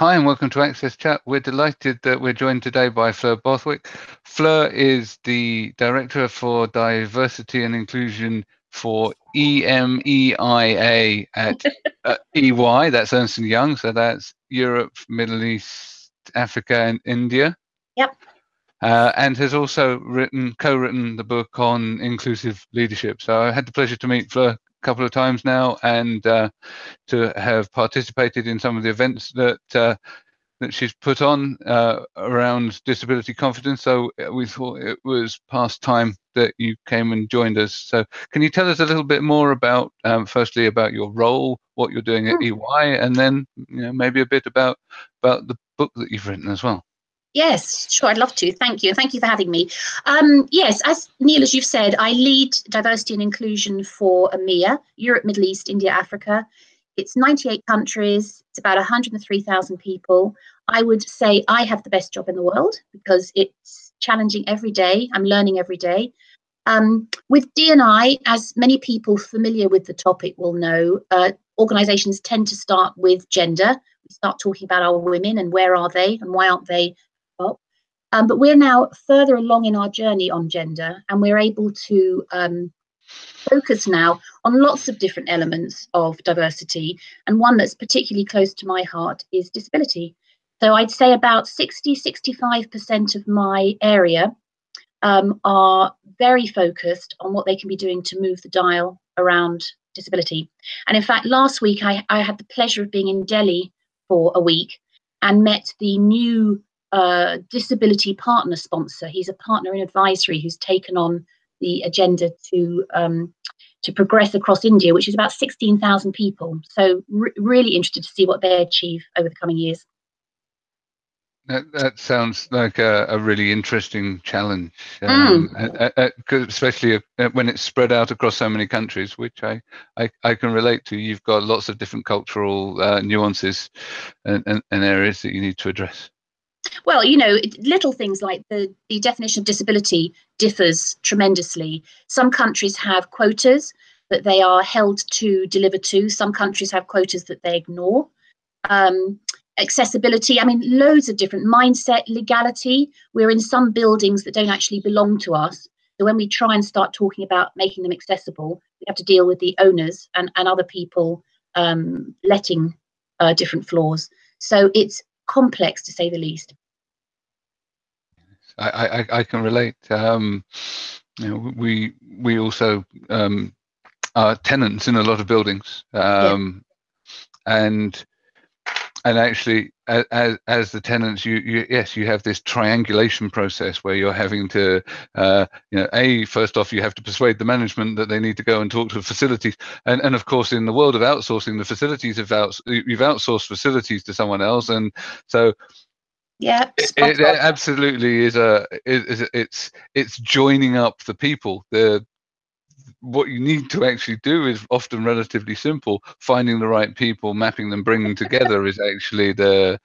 Hi, and welcome to Access Chat. We're delighted that we're joined today by Fleur Bothwick. Fleur is the Director for Diversity and Inclusion for EMEIA at uh, EY, that's Ernst & Young, so that's Europe, Middle East, Africa, and India. Yep. Uh, and has also written, co-written the book on inclusive leadership. So I had the pleasure to meet Fleur couple of times now and uh, to have participated in some of the events that uh, that she's put on uh, around disability confidence. So uh, we thought it was past time that you came and joined us. So can you tell us a little bit more about, um, firstly, about your role, what you're doing at EY, and then you know maybe a bit about about the book that you've written as well. Yes, sure, I'd love to. Thank you. and Thank you for having me. Um, yes, as Neil, as you've said, I lead diversity and inclusion for EMEA, Europe, Middle East, India, Africa. It's 98 countries, it's about 103,000 people. I would say I have the best job in the world because it's challenging every day. I'm learning every day. Um, with D&I, as many people familiar with the topic will know, uh, organizations tend to start with gender. We start talking about our women and where are they and why aren't they um, but we're now further along in our journey on gender, and we're able to um, focus now on lots of different elements of diversity. And one that's particularly close to my heart is disability. So I'd say about 60, 65% of my area um, are very focused on what they can be doing to move the dial around disability. And in fact, last week I, I had the pleasure of being in Delhi for a week and met the new uh, disability partner sponsor. He's a partner in advisory who's taken on the agenda to um, to progress across India, which is about 16,000 people. So re really interested to see what they achieve over the coming years. That, that sounds like a, a really interesting challenge, um, mm. especially when it's spread out across so many countries, which I, I, I can relate to. You've got lots of different cultural uh, nuances and, and, and areas that you need to address. Well, you know, little things like the, the definition of disability differs tremendously. Some countries have quotas that they are held to deliver to. Some countries have quotas that they ignore. Um, accessibility, I mean, loads of different mindset, legality. We're in some buildings that don't actually belong to us. So when we try and start talking about making them accessible, we have to deal with the owners and, and other people um, letting uh, different floors. So it's complex to say the least. I, I, I can relate. Um, you know, we we also um, are tenants in a lot of buildings, um, yeah. and and actually, as, as the tenants, you, you yes, you have this triangulation process where you're having to, uh, you know, a first off, you have to persuade the management that they need to go and talk to the facilities, and and of course, in the world of outsourcing, the facilities have outs you've outsourced facilities to someone else, and so yeah, it, it, absolutely is a it, it's it's joining up the people. The what you need to actually do is often relatively simple. Finding the right people, mapping them, bringing them together is actually the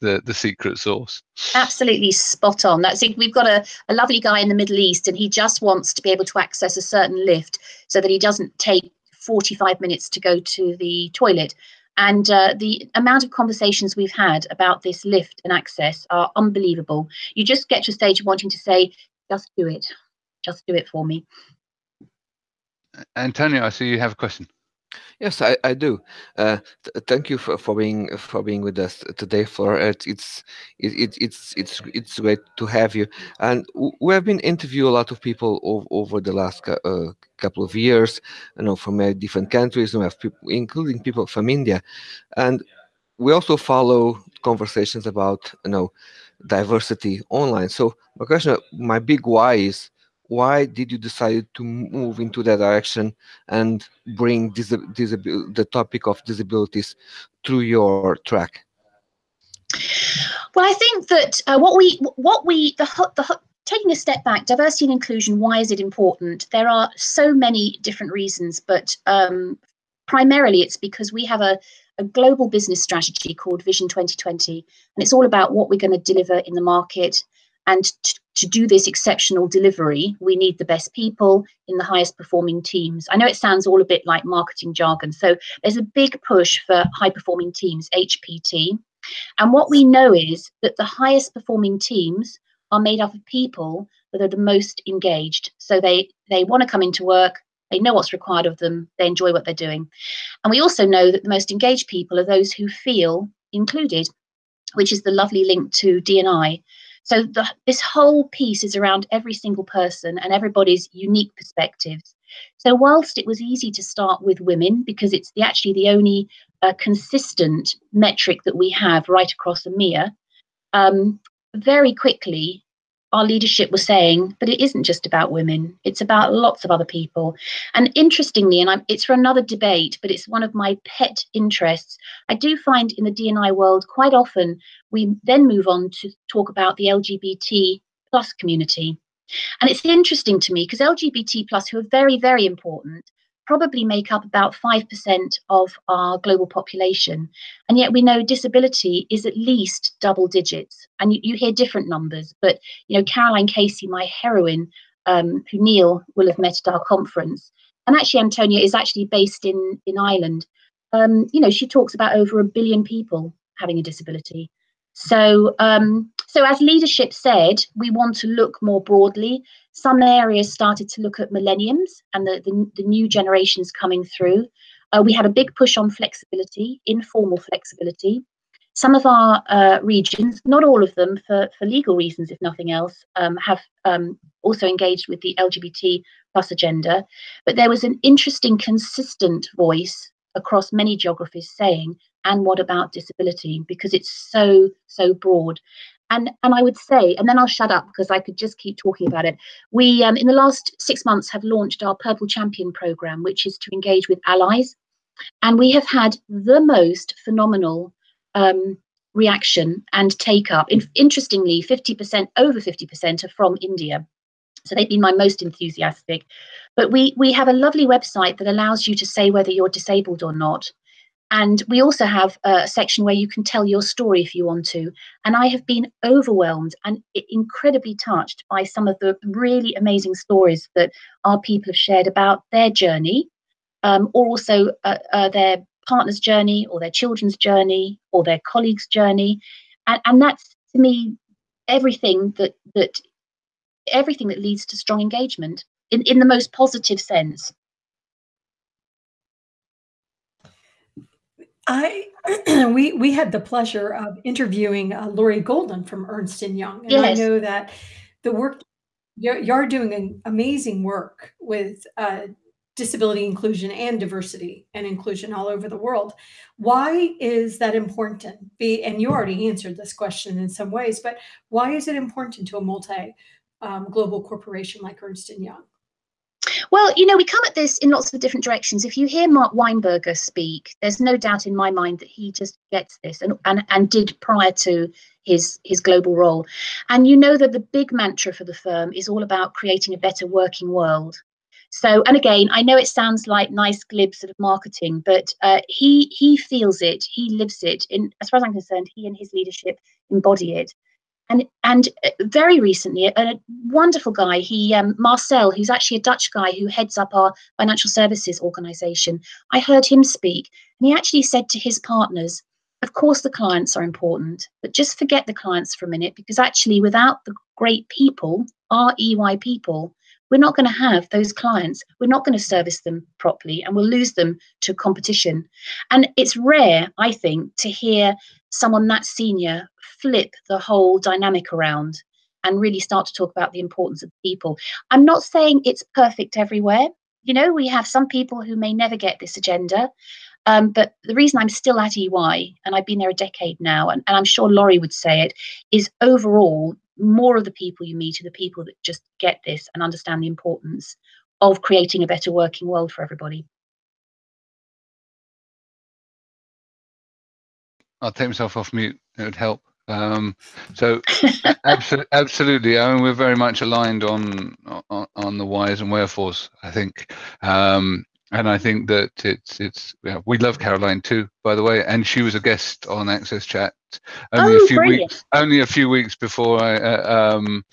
the the secret sauce. Absolutely spot on. That's it. We've got a, a lovely guy in the Middle East, and he just wants to be able to access a certain lift so that he doesn't take 45 minutes to go to the toilet. And uh, the amount of conversations we've had about this lift and access are unbelievable. You just get to a stage of wanting to say, just do it, just do it for me. Antonio, I see you have a question. Yes, I, I do. Uh, th thank you for, for being for being with us today. For it's it, it, it's it's it's great to have you. And we have been interviewing a lot of people over, over the last uh, couple of years, you know, from different countries. We have people, including people from India, and we also follow conversations about you know diversity online. So my question, my big why is why did you decide to move into that direction and bring the topic of disabilities through your track? Well, I think that uh, what we what we the, the taking a step back, diversity and inclusion. Why is it important? There are so many different reasons, but um, primarily it's because we have a a global business strategy called Vision 2020, and it's all about what we're going to deliver in the market and to do this exceptional delivery, we need the best people in the highest performing teams. I know it sounds all a bit like marketing jargon. So there's a big push for high performing teams, HPT. And what we know is that the highest performing teams are made up of people that are the most engaged. So they they want to come into work, they know what's required of them, they enjoy what they're doing. And we also know that the most engaged people are those who feel included, which is the lovely link to D&I. So the, this whole piece is around every single person and everybody's unique perspectives. So whilst it was easy to start with women because it's the, actually the only uh, consistent metric that we have right across EMEA, um, very quickly our leadership was saying, but it isn't just about women, it's about lots of other people. And interestingly, and I'm, it's for another debate, but it's one of my pet interests. I do find in the D&I world quite often we then move on to talk about the LGBT plus community. And it's interesting to me because LGBT plus, who are very, very important, probably make up about 5% of our global population. And yet we know disability is at least double digits. And you, you hear different numbers, but you know, Caroline Casey, my heroine, um, who Neil will have met at our conference, and actually Antonia is actually based in, in Ireland. Um, you know, she talks about over a billion people having a disability. So, um, so as leadership said, we want to look more broadly. Some areas started to look at millenniums and the, the, the new generations coming through. Uh, we had a big push on flexibility, informal flexibility. Some of our uh, regions, not all of them for, for legal reasons, if nothing else, um, have um, also engaged with the LGBT plus agenda. But there was an interesting, consistent voice across many geographies saying and what about disability because it's so so broad and and i would say and then i'll shut up because i could just keep talking about it. We um, in the last six months have launched our purple champion program which is to engage with allies. And we have had the most phenomenal um, reaction and take up. In, interestingly 50% over 50% are from india. So they've been my most enthusiastic. But we we have a lovely website that allows you to say whether you're disabled or not and we also have a section where you can tell your story if you want to. And I have been overwhelmed and incredibly touched by some of the really amazing stories that our people have shared about their journey, um, or also uh, uh, their partner's journey, or their children's journey, or their colleagues' journey. And, and that's to me everything that that everything that leads to strong engagement in, in the most positive sense. I we we had the pleasure of interviewing uh, Lori Golden from Ernst and Young, and yes. I know that the work you're, you're doing an amazing work with uh, disability inclusion and diversity and inclusion all over the world. Why is that important? Be, and you already answered this question in some ways, but why is it important to a multi um, global corporation like Ernst and Young? Well, you know, we come at this in lots of different directions. If you hear Mark Weinberger speak, there's no doubt in my mind that he just gets this and, and, and did prior to his his global role. And you know that the big mantra for the firm is all about creating a better working world. So, and again, I know it sounds like nice glib sort of marketing, but uh, he he feels it, he lives it. In as far as I'm concerned, he and his leadership embody it and and uh, very recently, a, wonderful guy, he um, Marcel, who's actually a Dutch guy who heads up our financial services organization. I heard him speak, and he actually said to his partners, "Of course, the clients are important, but just forget the clients for a minute, because actually, without the great people, our EY people." We're not going to have those clients. We're not going to service them properly and we'll lose them to competition. And it's rare, I think, to hear someone that senior flip the whole dynamic around and really start to talk about the importance of people. I'm not saying it's perfect everywhere. You know, we have some people who may never get this agenda. Um, but the reason I'm still at EY, and I've been there a decade now, and, and I'm sure Lori would say it, is overall, more of the people you meet are the people that just get this and understand the importance of creating a better working world for everybody. I'll take myself off mute. It would help. Um, so absolutely, absolutely. I mean, we're very much aligned on, on, on the whys and wherefores. I think, um, and I think that it's it's yeah, we love Caroline too, by the way, and she was a guest on Access Chat only oh, a few brilliant. weeks only a few weeks before I uh, um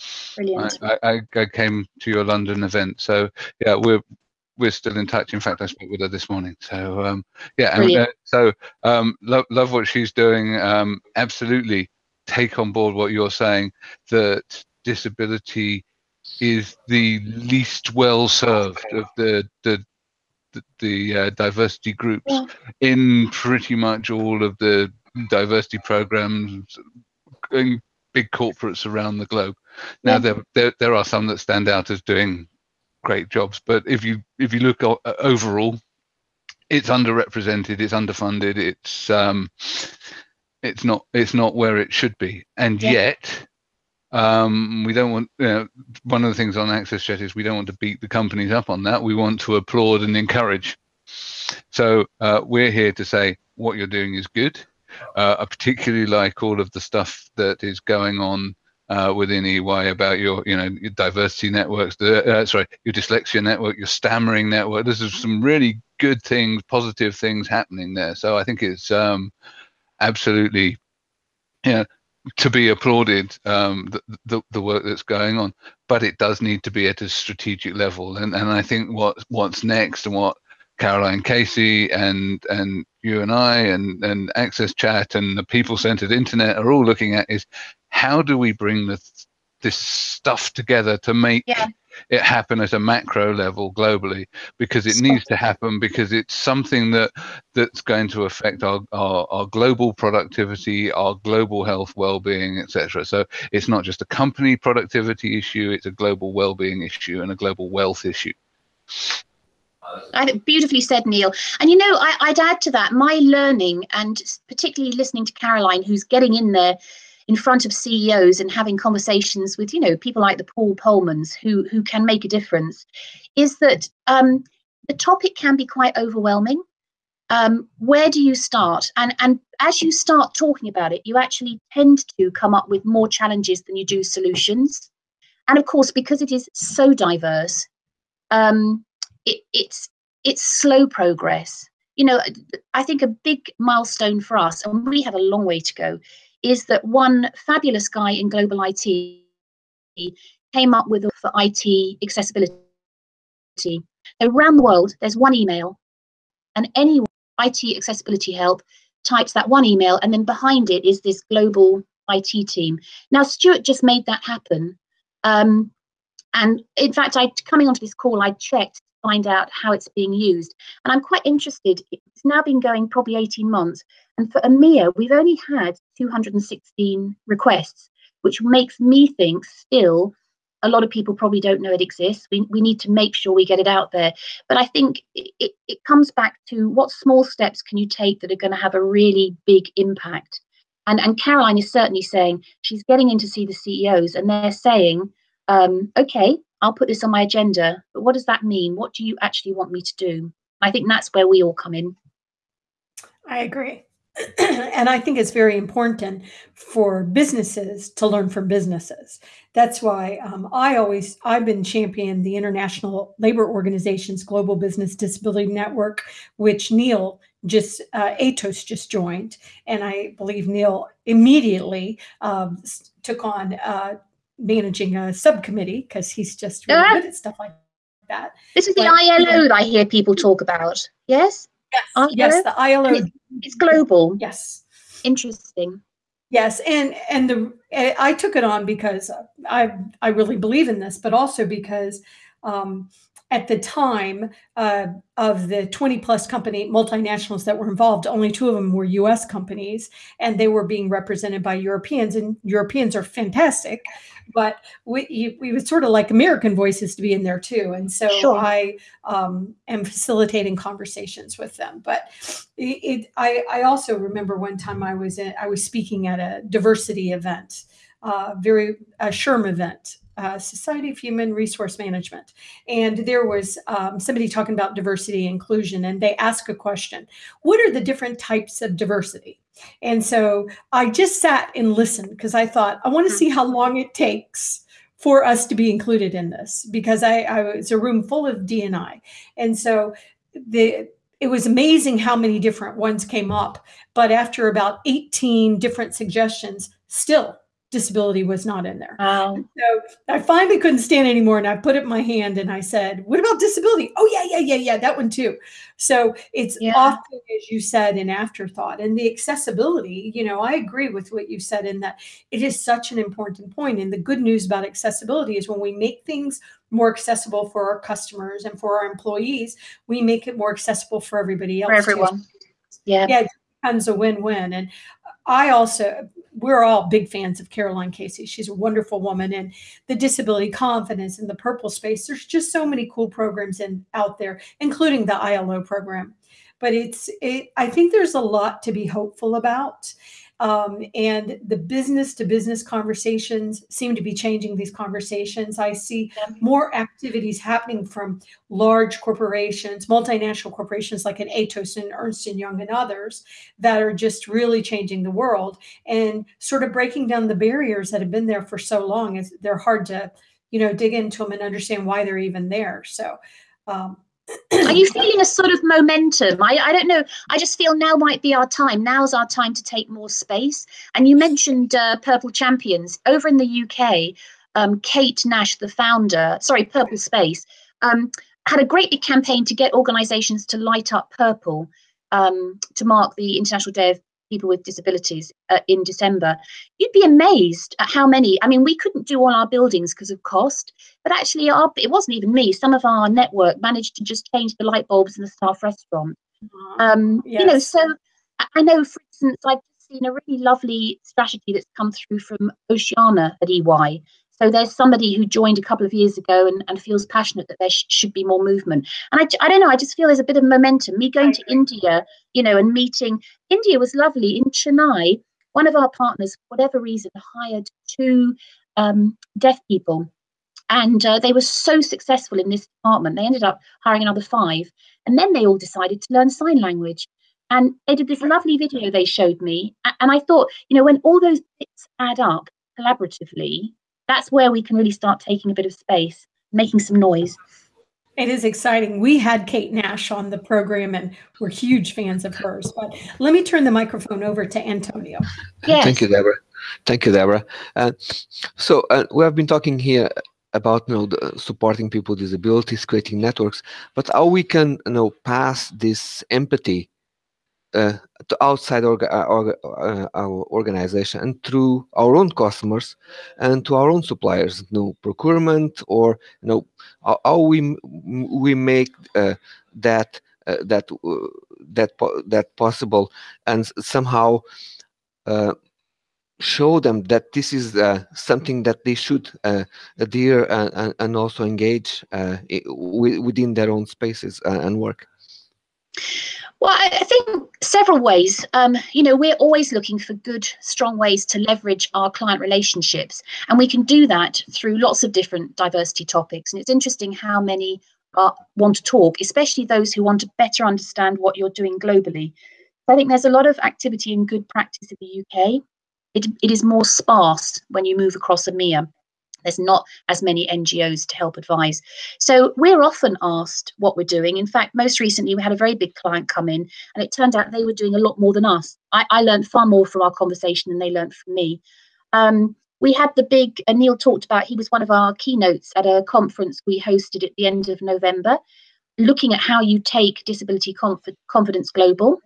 I, I, I came to your London event. So yeah, we're we're still in touch. In fact, I spoke with her this morning. So um, yeah, and, uh, so um, love love what she's doing. Um, absolutely, take on board what you're saying. That disability is the least well served of the the the, the uh, diversity groups yeah. in pretty much all of the diversity programs in big corporates around the globe. Now yeah. there, there there are some that stand out as doing great jobs, but if you if you look overall, it's underrepresented, it's underfunded, it's um, it's not it's not where it should be, and yeah. yet um, we don't want you know, one of the things on access chat is we don't want to beat the companies up on that we want to applaud and encourage so uh, we're here to say what you're doing is good uh, i particularly like all of the stuff that is going on uh, within EY about your, you know, your diversity networks, the, uh, sorry, your dyslexia network, your stammering network. This is some really good things, positive things happening there. So I think it's um, absolutely, you know, to be applauded um, the, the, the work that's going on, but it does need to be at a strategic level. And and I think what what's next and what Caroline Casey and and you and I and and Access Chat and the people-centered internet are all looking at is how do we bring this this stuff together to make yeah. it happen at a macro level globally because it needs to happen because it's something that that's going to affect our, our, our global productivity our global health well-being etc so it's not just a company productivity issue it's a global well-being issue and a global wealth issue. I beautifully said, Neil. And you know, I, would add to that my learning, and particularly listening to Caroline, who's getting in there in front of CEOs and having conversations with, you know, people like the Paul Polmans who who can make a difference, is that um, the topic can be quite overwhelming. Um, where do you start? And and as you start talking about it, you actually tend to come up with more challenges than you do solutions. And of course, because it is so diverse, um, it, it's it's slow progress. You know, I think a big milestone for us, and we have a long way to go, is that one fabulous guy in global IT came up with for IT accessibility. Around the world, there's one email, and any IT accessibility help types that one email, and then behind it is this global IT team. Now, Stuart just made that happen. Um, and in fact, I coming onto this call, I checked to find out how it's being used. And I'm quite interested. It's now been going probably 18 months. And for EMEA, we've only had 216 requests, which makes me think still a lot of people probably don't know it exists. We, we need to make sure we get it out there. But I think it, it comes back to what small steps can you take that are going to have a really big impact. And, and Caroline is certainly saying she's getting in to see the CEOs and they're saying, um, okay, I'll put this on my agenda, but what does that mean? What do you actually want me to do? I think that's where we all come in. I agree. and I think it's very important for businesses to learn from businesses. That's why um, I always I've been championing the International Labor Organization's Global Business Disability Network, which Neil just uh, Atos just joined, and I believe Neil immediately um, took on uh, managing a subcommittee because he's just really uh, good at stuff like that. This is but, the ILO that I hear people talk about. Yes. Yes, yes, the ILO. It's, it's global. Yes. Interesting. Yes, and and the I took it on because I I really believe in this, but also because um, at the time uh, of the 20 plus company multinationals that were involved, only two of them were US companies, and they were being represented by Europeans. And Europeans are fantastic, but we, we would sort of like American voices to be in there too. And so sure. I um, am facilitating conversations with them. But it, it, I, I also remember one time I was in, I was speaking at a diversity event, uh, very a SHRM event uh, Society of Human Resource Management. And there was um, somebody talking about diversity inclusion, and they asked a question What are the different types of diversity? And so I just sat and listened because I thought, I want to see how long it takes for us to be included in this because I, I was a room full of DNI. And so the it was amazing how many different ones came up. But after about 18 different suggestions, still disability was not in there. Oh. Wow. So I finally couldn't stand anymore and I put up my hand and I said, What about disability? Oh, yeah, yeah, yeah, yeah, that one too. So it's yeah. often, as you said, an afterthought. And the accessibility, you know, I agree with what you said in that it is such an important point. And the good news about accessibility is when we make things more accessible for our customers and for our employees, we make it more accessible for everybody else. For everyone. Too. Yeah. Yeah, it becomes a win-win. And I also we're all big fans of Caroline Casey. She's a wonderful woman, and the disability confidence and the purple space. There's just so many cool programs in out there, including the ILO program. But it's it. I think there's a lot to be hopeful about, um, and the business to business conversations seem to be changing these conversations. I see more activities happening from large corporations, multinational corporations like an Atos and Ernst & Young and others that are just really changing the world and sort of breaking down the barriers that have been there for so long. It's, they're hard to, you know, dig into them and understand why they're even there. So um, are you feeling a sort of momentum? I, I don't know. I just feel now might be our time. Now's our time to take more space. And you mentioned uh, Purple Champions. Over in the UK, um, Kate Nash, the founder, sorry, Purple Space, um, had a great big campaign to get organizations to light up purple um, to mark the International Day of people with disabilities uh, in December, you'd be amazed at how many. I mean, we couldn't do all our buildings because of cost, but actually, our, it wasn't even me. Some of our network managed to just change the light bulbs in the staff restaurant. Um, yes. You know, so I know, for instance, I've seen a really lovely strategy that's come through from Oceana at EY so there's somebody who joined a couple of years ago and, and feels passionate that there sh- should be more movement. And I, I don't know, I just feel there's a bit of momentum. Me going to India, you know, and meeting, India was lovely. In Chennai, one of our partners, for whatever reason, hired two um, deaf people. And uh, they were so successful in this department, they ended up hiring another five. And then they all decided to learn sign language. And they did this lovely video they showed me. And I thought, you know, when all those bits add up collaboratively, that's where we can really start taking a bit of space, making some noise. It is exciting. We had Kate Nash on the program and we're huge fans of hers. But let me turn the microphone over to Antonio. Yes. Thank you, Deborah. Thank you, Deborah. Uh, so uh, we have been talking here about you know supporting people with disabilities, creating networks, but how we can you know pass this empathy uh, to outside uh, orga, uh, our organization and through our own customers and to our own suppliers, you know, procurement or you know how, we we make uh, that uh, that uh, that that possible and somehow show them that this is uh, something that they should uh, adhere and, and also engage uh, within their own spaces and work. Well, I think several ways. Um, you know, we're always looking for good, strong ways to leverage our client relationships. And we can do that through lots of different diversity topics. And it's interesting how many are, want to talk, especially those who want to better understand what you're doing globally. I think there's a lot of activity and good practice in the UK. It, it is more sparse when you move across EMEA. There's not as many NGOs to help advise. So we're often asked what we're doing. In fact, most recently we had a very big client come in and it turned out they were doing a lot more than us. I, I learned far more from our conversation than they learned from me. Um, we had the big, uh, Neil talked about, he was one of our keynotes at a conference we hosted at the end of November, looking at how you take disability conf confidence global.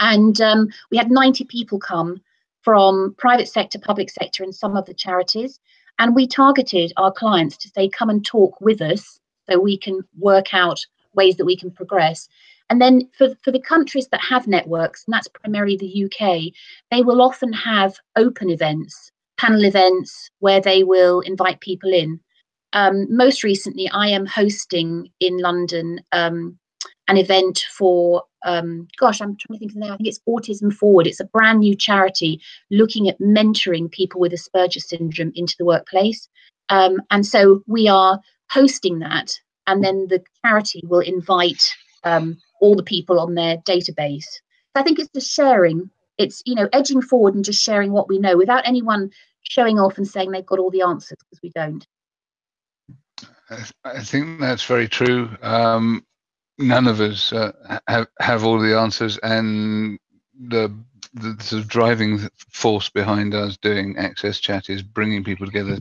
And um, we had 90 people come from private sector, public sector, and some of the charities. And we targeted our clients to say, come and talk with us so we can work out ways that we can progress. And then for, for the countries that have networks, and that's primarily the UK, they will often have open events, panel events, where they will invite people in. Um, most recently, I am hosting in London um, an event for um, gosh, I'm trying to think of the name. I think it's Autism Forward. It's a brand new charity looking at mentoring people with Asperger's syndrome into the workplace. Um, and so we are hosting that, and then the charity will invite um, all the people on their database. So I think it's just sharing. It's you know edging forward and just sharing what we know without anyone showing off and saying they've got all the answers because we don't. I think that's very true. Um, none of us uh, have have all the answers, and the the sort of driving force behind us doing access chat is bringing people together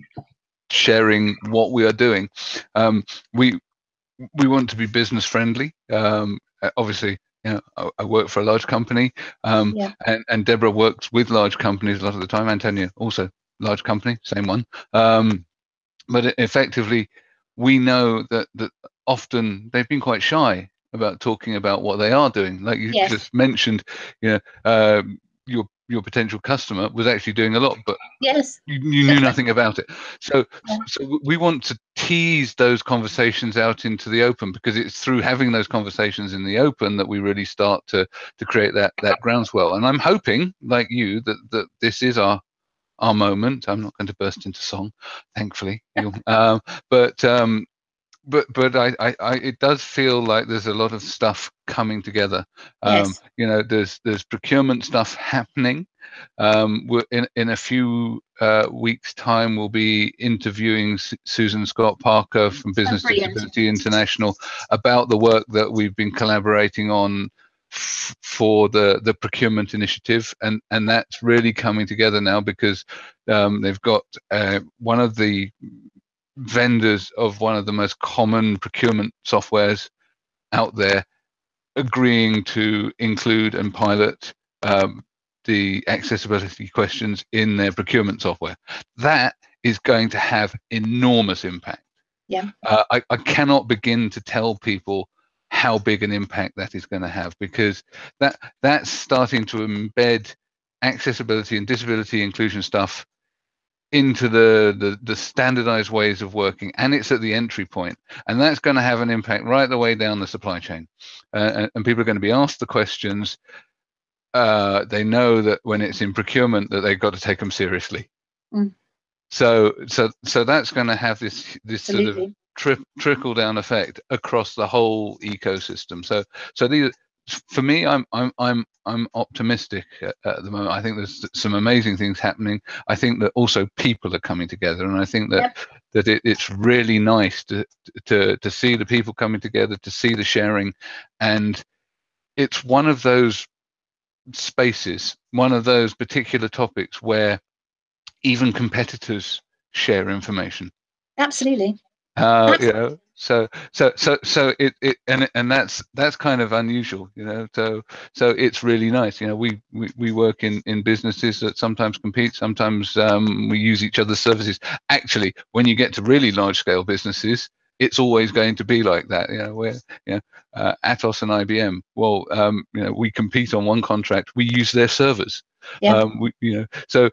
sharing what we are doing um, we we want to be business friendly um, obviously you know, I, I, work for a large company, um, yeah. and, and Deborah works with large companies a lot of the time. Antonia also large company, same one. Um, but effectively, we know that that often they've been quite shy about talking about what they are doing. Like you yes. just mentioned, you know, uh, your your potential customer was actually doing a lot, but yes, you, you knew nothing about it. So, yeah. so we want to tease those conversations out into the open because it's through having those conversations in the open that we really start to to create that that groundswell. And I'm hoping, like you, that that this is our our moment. I'm not going to burst into song, thankfully. um, but um, but but I, I, I, it does feel like there's a lot of stuff coming together. Um, yes. You know, there's there's procurement stuff happening. Um, we're in in a few uh, weeks' time, we'll be interviewing S- Susan Scott Parker from Business Disability International about the work that we've been collaborating on for the the procurement initiative, and and that's really coming together now because um, they've got uh, one of the vendors of one of the most common procurement softwares out there agreeing to include and pilot um, the accessibility questions in their procurement software. That is going to have enormous impact. Yeah. Uh, I, I cannot begin to tell people how big an impact that is going to have because that that's starting to embed accessibility and disability inclusion stuff into the, the, the standardized ways of working and it's at the entry point and that's going to have an impact right the way down the supply chain uh, and, and, people are going to be asked the questions uh, they know that when it's in procurement that they've got to take them seriously mm. so so so that's going to have this this Absolutely. sort of tri- trickle down effect across the whole ecosystem so so these for me, I'm I'm I'm I'm optimistic at, at, the moment. I think there's some amazing things happening. I think that also people are coming together, and I think that yep. that it, it's really nice to to to see the people coming together, to see the sharing, and it's one of those spaces, one of those particular topics where even competitors share information. Absolutely. Uh, you know, so so so so it, it and and that's that's kind of unusual you know so so it's really nice you know we we, we work in in businesses that sometimes compete sometimes um, we use each other's services. Actually when you get to really large scale businesses it's always going to be like that you know where you know uh, atos and ibm well um, you know we compete on one contract we use their servers. Yeah. um, we, you know so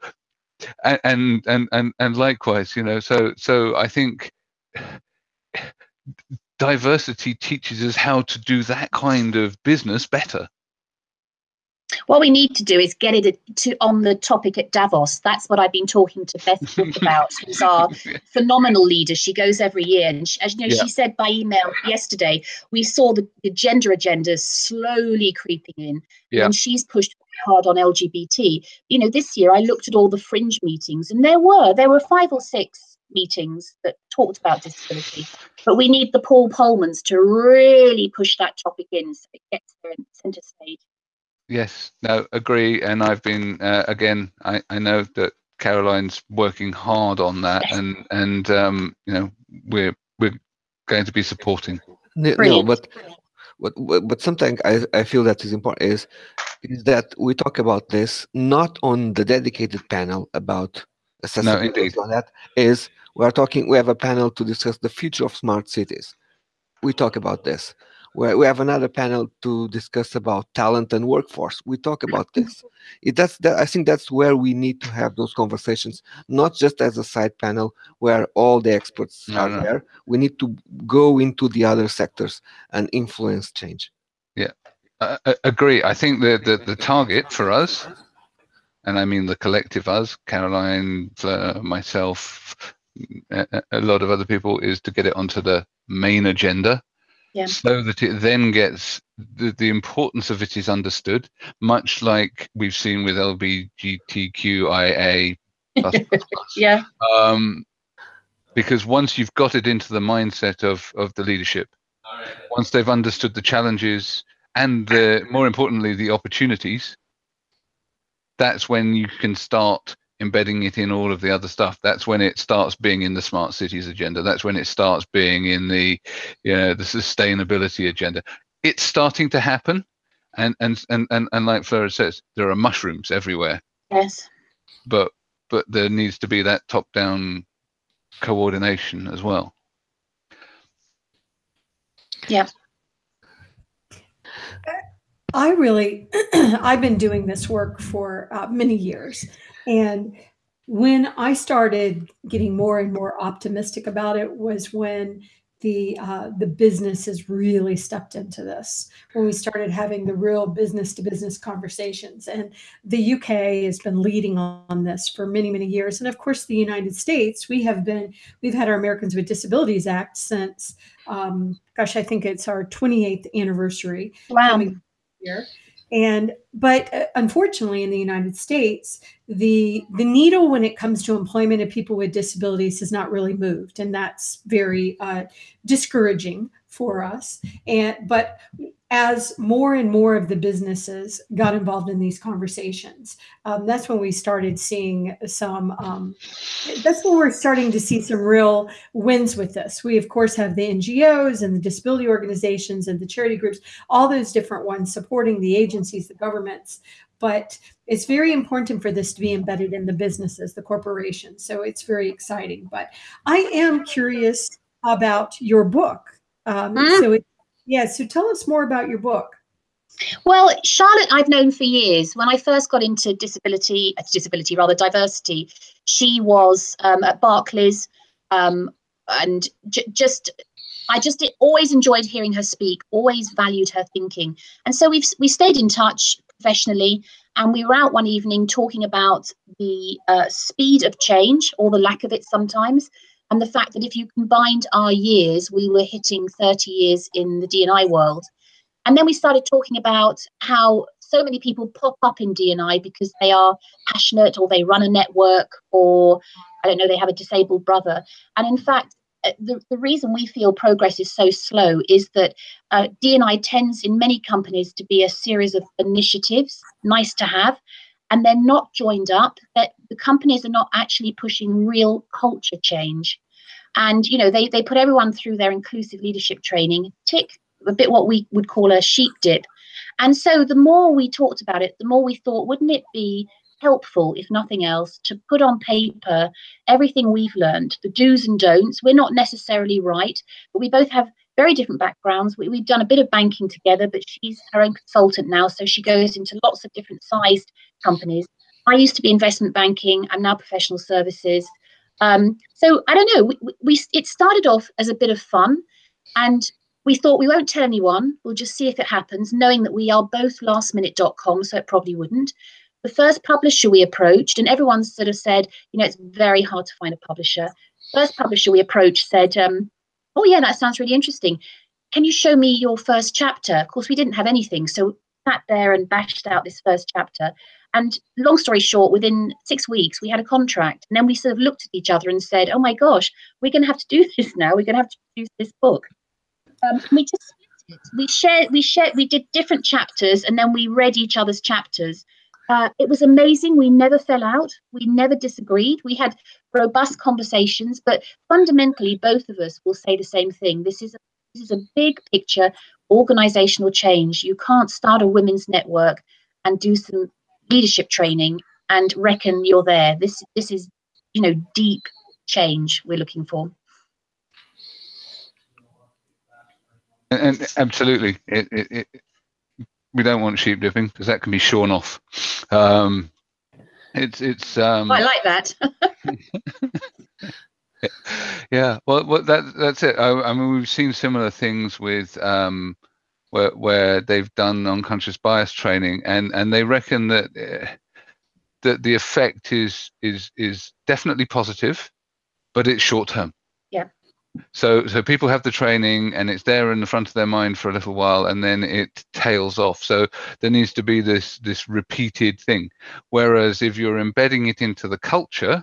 and and and and likewise you know so so i think diversity teaches us how to do that kind of business better. What we need to do is get it to on the topic at Davos. That's what I've been talking to Beth about, who's our phenomenal leader. She goes every year, and she, as you know, yeah. she said by email yesterday, we saw the, the gender agenda slowly creeping in, yeah. and she's pushed hard on LGBT. You know, this year I looked at all the fringe meetings, and there were there were five or six meetings that talked about disability. But we need the Paul Polmans to really push that topic in so it gets there in centre stage. Yes, no, agree. And I've been uh, again. I, I know that Caroline's working hard on that, yes. and and um, you know we're we're going to be supporting. No, no but but but something I, I feel that is important is is that we talk about this not on the dedicated panel about accessibility no, indeed. that is we are talking we have a panel to discuss the future of smart cities. We talk about this. We we have another panel to discuss about talent and workforce. We talk about this. It, that's that i think that's where we need to have those conversations not just as a side panel where all the experts no, are no. there. We need to go into the other sectors and influence change. Yeah. I agree. I think that the, the target for us and I mean the collective us, Caroline, myself, a, a lot of other people, is to get it onto the main agenda. Yeah. So that it then gets the, the importance of it is understood, much like we've seen with LGBTQIA. yeah. Um, because once you've got it into the mindset of of the leadership, once they've understood the challenges and the more importantly the opportunities, that's when you can start embedding it in all of the other stuff. That's when it starts being in the smart cities agenda. That's when it starts being in the you know the sustainability agenda. It's starting to happen. And and and and, and like flora says there are mushrooms everywhere. Yes. But but there needs to be that top down coordination as well. Yeah uh, I really, I've been doing this work for uh, many years. And when I started getting more and more optimistic about it was when the uh, the businesses really stepped into this. When we started having the real business to business conversations. And the uk has been leading on this for many many years. And of course the united states we have been we've had our americans with disabilities act since um, gosh i think it's our 28th anniversary. Wow And but uh, unfortunately, in the United States, the the needle when it comes to employment of people with disabilities has not really moved, and that's very uh, discouraging for us. And but as more and more of the businesses got involved in these conversations, um, that's when we started seeing some. Um, that's when we're starting to see some real wins with this. We of course have the NGOs and the disability organizations and the charity groups, all those different ones supporting the agencies, the governments. But it's very important for this to be embedded in the businesses, the corporations. So it's very exciting. But I am curious about your book um, mm. So, it, yeah, so tell us more about your book. Well, Charlotte, I've known for years. When I first got into disability, uh, disability rather diversity, she was um, at Barclays, um, and j- just I just always enjoyed hearing her speak. Always valued her thinking, and so we've we stayed in touch professionally. And we were out one evening talking about the uh, speed of change or the lack of it sometimes, and the fact that if you combined our years, we were hitting 30 years in the DNI world. And then we started talking about how so many people pop up in DNI because they are passionate or they run a network or I don't know, they have a disabled brother. And in fact, uh, the, the reason we feel progress is so slow is that uh, DNI tends in many companies to be a series of initiatives, nice to have, and they're not joined up that the companies are not actually pushing real culture change. And you know they, they put everyone through their inclusive leadership training tick a bit what we would call a sheep dip. And so the more we talked about it the more we thought wouldn't it be helpful if nothing else to put on paper everything we've learned the do's and don'ts? We're not necessarily right but we both have very different backgrounds. We, have done a bit of banking together, but she's her own consultant now, so she goes into lots of different sized companies. I used to be investment banking. I'm now professional services. Um, so I don't know. We, we it started off as a bit of fun, and we thought we won't tell anyone. We'll just see if it happens, knowing that we are both lastminute.com, so it probably wouldn't. The first publisher we approached, and everyone sort of said, you know, it's very hard to find a publisher. First publisher we approached said, um, oh yeah, that sounds really interesting. Can you show me your first chapter? Of course, we didn't have anything, so sat there and bashed out this first chapter. And long story short, within six weeks, we had a contract. And then we sort of looked at each other and said, oh my gosh, we're going to have to do this now. We're going to have to produce this book. Um, we just we shared we shared we did different chapters and then we read each other's chapters uh, it was amazing. We never fell out. We never disagreed. We had robust conversations, but fundamentally, both of us will say the same thing. This is a, this is a big picture organizational change. You can't start a women's network and do some leadership training and reckon you're there. This this is you know deep change we're looking for. And, and absolutely, it, it, it, we don't want sheep dipping because that can be shorn off. Um, it's it's. Um, I like that. yeah, well, well, that that's it. I, I, mean, we've seen similar things with um, where where they've done unconscious bias training, and and they reckon that uh, that the effect is is is definitely positive, but it's short term so so people have the training and it's there in the front of their mind for a little while and then it tails off. So there needs to be this this repeated thing. Whereas if you're embedding it into the culture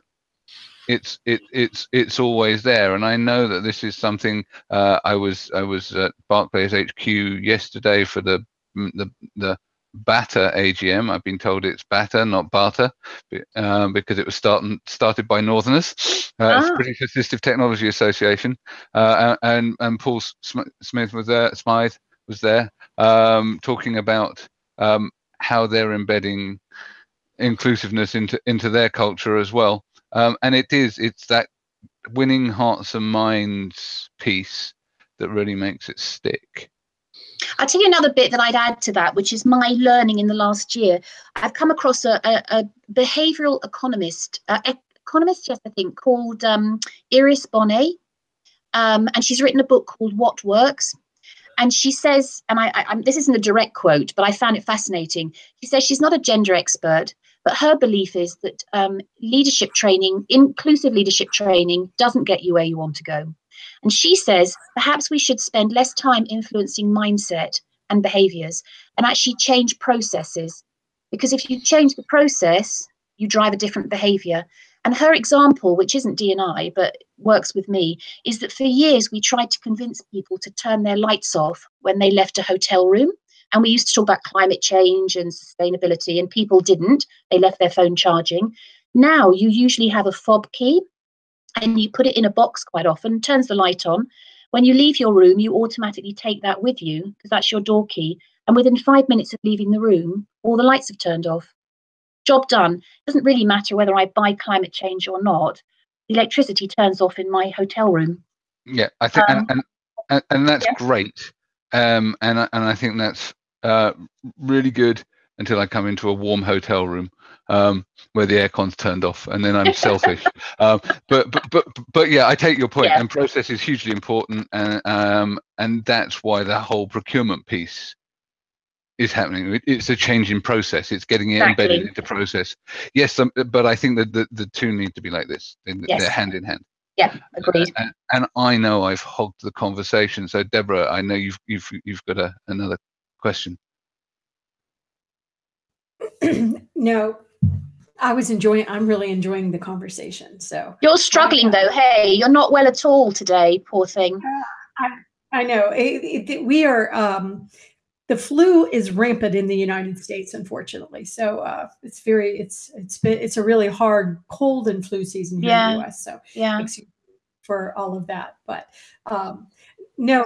it's it it's it's always there. And i know that this is something uh, i was i was at barclays hq yesterday for the the the Bata AGM. I've been told it's Bata, not Bata, um, because it was starting, started by Northerners. Uh, ah. British Assistive Technology Association, uh, and and Paul Smith was there. Smyth was there, um, talking about um, how they're embedding inclusiveness into into their culture as well. Um, and it is it's that winning hearts and minds piece that really makes it stick. I'll tell you another bit that I'd add to that, which is my learning in the last year. I've come across a, a, a behavioral economist, uh, economist, yes, I think, called um, Iris Bohnet. Um, and she's written a book called What Works. And she says, and I, I, this isn't a direct quote, but I found it fascinating. She says she's not a gender expert, but her belief is that um, leadership training, inclusive leadership training, doesn't get you where you want to go. And she says perhaps we should spend less time influencing mindset and behaviors and actually change processes. Because if you change the process, you drive a different behavior. And her example, which isn't D&I but works with me, is that for years we tried to convince people to turn their lights off when they left a hotel room. And we used to talk about climate change and sustainability, and people didn't. They left their phone charging. Now you usually have a fob key and you put it in a box quite often, turns the light on. When you leave your room, you automatically take that with you because that's your door key. And within five minutes of leaving the room, all the lights have turned off. Job done. Doesn't really matter whether I buy climate change or not. The electricity turns off in my hotel room. Yeah, I think, um, and, and, and that's yeah. great. Um, and and I think that's uh, really good until I come into a warm hotel room um, where the aircon's turned off, and then I'm selfish. Um, but, but but but yeah, I take your point, yeah. and process is hugely important, and um, and that's why the whole procurement piece is happening. It's a change in process. It's getting it exactly. embedded into process. Yes, um, but I think that the, the two need to be like this. Yes. They're hand in hand. Yeah, agreed. And, and, I know I've hogged the conversation. So Deborah, I know you've you've you've got a, another question. no, I was enjoying. I'm really enjoying the conversation. So you're struggling though. Hey, you're not well at all today. Poor thing. Uh, I, I know. It, it, we are. Um, the flu is rampant in the United States, unfortunately. So uh, it's very. It's it's been. It's a really hard cold and flu season here yeah. in the U.S. So yeah. For all of that, but um, no,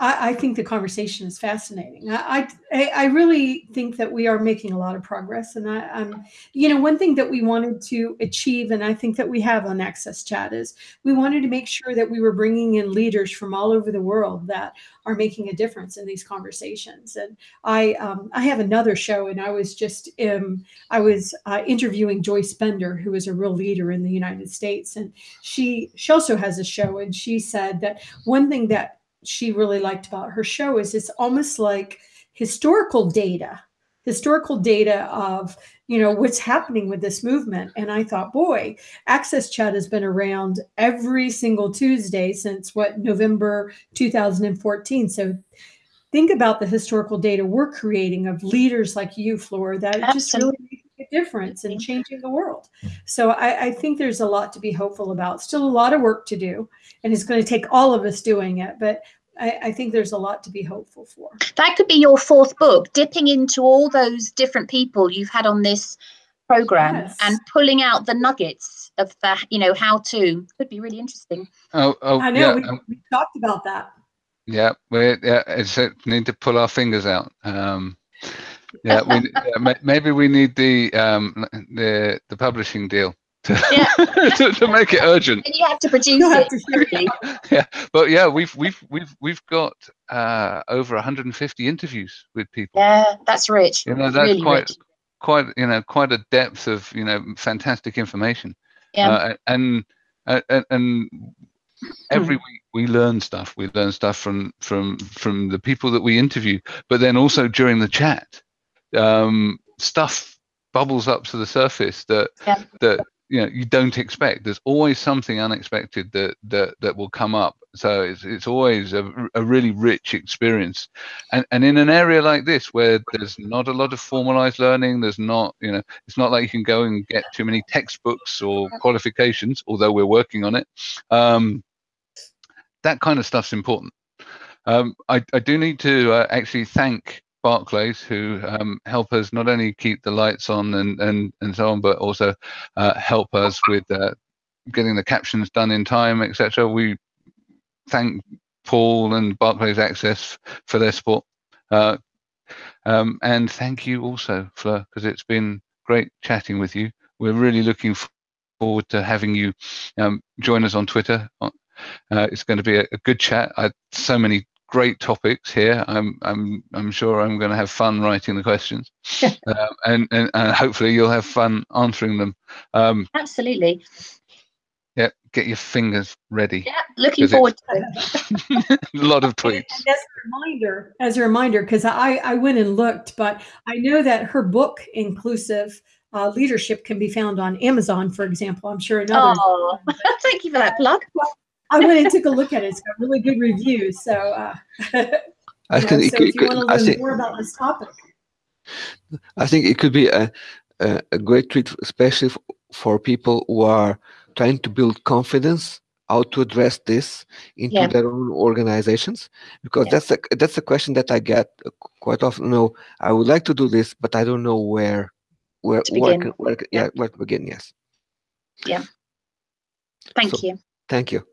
I, think the conversation is fascinating. I, I, I really think that we are making a lot of progress, and I, am you know, one thing that we wanted to achieve, and I think that we have on Access Chat is we wanted to make sure that we were bringing in leaders from all over the world that are making a difference in these conversations. And I, um, I have another show, and I was just, um, I was uh, interviewing Joyce Bender, who is a real leader in the United States, and she, she also has a show, and she said that one thing that she really liked about her show is it's almost like historical data historical data of you know what's happening with this movement and i thought boy access chat has been around every single tuesday since what november 2014 so think about the historical data we're creating of leaders like you Fleur that Absolutely. just really a difference in changing the world so I, I think there's a lot to be hopeful about still a lot of work to do and it's going to take all of us doing it but I, I, think there's a lot to be hopeful for. That could be your fourth book, dipping into all those different people you've had on this program yes. and pulling out the nuggets of the, you know, how to. Could be really interesting. Oh, oh I know. Yeah. We, um, we, talked about that. Yeah, we yeah, it's, uh, need to pull our fingers out. Um, yeah, we, yeah, maybe we need the um, the the publishing deal to, yeah. to, to, make it urgent. And you have to produce it. yeah, but yeah, we've we've we've we've got uh, over 150 interviews with people. Yeah, that's rich. You know, that's really quite rich. quite you know quite a depth of you know fantastic information. Yeah, uh, and, and and every week we learn stuff. We learn stuff from from from the people that we interview, but then also during the chat, um, stuff bubbles up to the surface that yeah. that you know you don't expect. There's always something unexpected that that that will come up. So it's it's always a, a really rich experience. And and in an area like this where there's not a lot of formalized learning there's not you know it's not like you can go and get too many textbooks or qualifications although we're working on it um, that kind of stuff's important. Um, I, I do need to uh, actually thank Barclays who um, help us not only keep the lights on and and and so on, but also uh, help us with uh, getting the captions done in time, etc. We thank Paul and Barclays Access for their support. Uh, um, and thank you also, Fleur, because it's been great chatting with you. We're really looking forward to having you um, join us on Twitter. Uh, it's going to be a, a good chat. I, so many great topics here. I'm I'm I'm sure I'm going to have fun writing the questions, uh, and, and, and hopefully you'll have fun answering them. Um, Absolutely. Yeah, get your fingers ready. Yeah, looking forward to it. a lot of tweets. as a reminder, as a reminder, because I I went and looked, but I know that her book, Inclusive uh, Leadership, can be found on Amazon, for example. I'm sure another. Oh, thank you for that plug. I went and took a look at it. It's got really good reviews. So, uh, I know, so if you want to learn think, more about this topic, I think it could be a, a, a great treat, especially for people who are trying to build confidence how to address this into yeah. their own organizations because yeah. that's a that's a question that I get quite often. No, I would like to do this, but I don't know where where where, where, yeah. yeah where to begin. Yes. Yeah. Thank so, you. Thank you.